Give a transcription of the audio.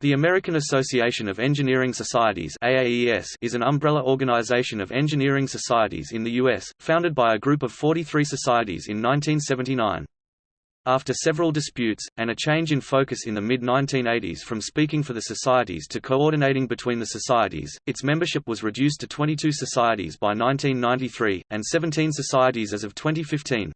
The American Association of Engineering Societies AAES is an umbrella organization of engineering societies in the U.S., founded by a group of 43 societies in 1979. After several disputes, and a change in focus in the mid-1980s from speaking for the societies to coordinating between the societies, its membership was reduced to 22 societies by 1993, and 17 societies as of 2015.